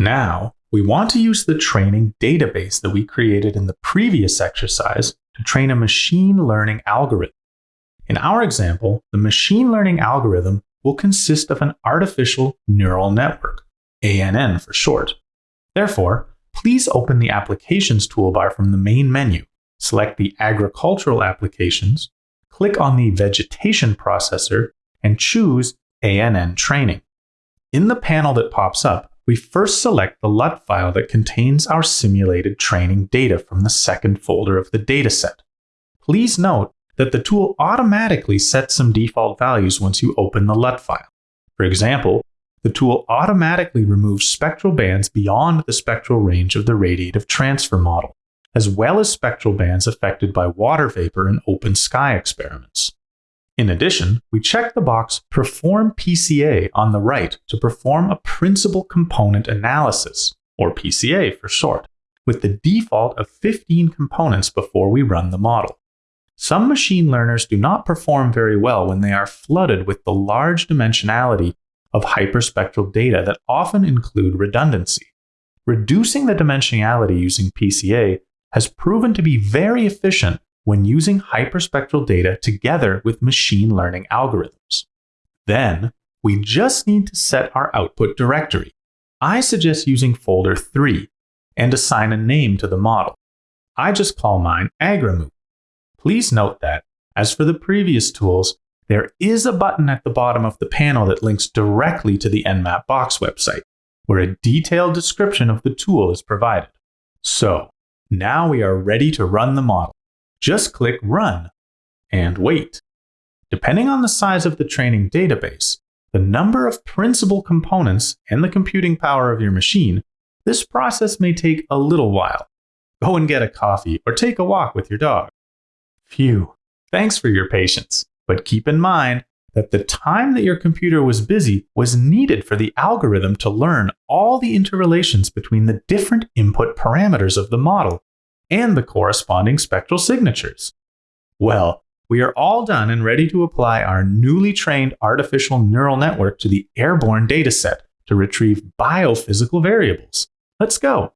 Now, we want to use the training database that we created in the previous exercise to train a machine learning algorithm. In our example, the machine learning algorithm will consist of an artificial neural network, ANN for short. Therefore, please open the Applications toolbar from the main menu, select the Agricultural Applications, click on the Vegetation Processor, and choose ANN Training. In the panel that pops up, we first select the LUT file that contains our simulated training data from the second folder of the dataset. Please note that the tool automatically sets some default values once you open the LUT file. For example, the tool automatically removes spectral bands beyond the spectral range of the radiative transfer model, as well as spectral bands affected by water vapor in open sky experiments. In addition, we check the box Perform PCA on the right to perform a Principal Component Analysis, or PCA for short, with the default of 15 components before we run the model. Some machine learners do not perform very well when they are flooded with the large dimensionality of hyperspectral data that often include redundancy. Reducing the dimensionality using PCA has proven to be very efficient when using hyperspectral data together with machine learning algorithms. Then, we just need to set our output directory. I suggest using folder 3 and assign a name to the model. I just call mine Agrimove. Please note that, as for the previous tools, there is a button at the bottom of the panel that links directly to the EnMAP Box website, where a detailed description of the tool is provided. So, now we are ready to run the model. Just click Run and wait. Depending on the size of the training database, the number of principal components, and the computing power of your machine, this process may take a little while. Go and get a coffee or take a walk with your dog. Phew, thanks for your patience. But keep in mind that the time that your computer was busy was needed for the algorithm to learn all the interrelations between the different input parameters of the model and the corresponding spectral signatures. Well, we are all done and ready to apply our newly trained artificial neural network to the airborne dataset to retrieve biophysical variables. Let's go.